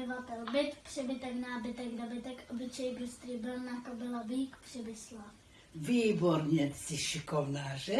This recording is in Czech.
obyvatel, byt, přebytek, nábytek, dobytek, obyčej, bystrý, brna, kobila, vík, přibyslá. Výborně, jsi šikovná, že?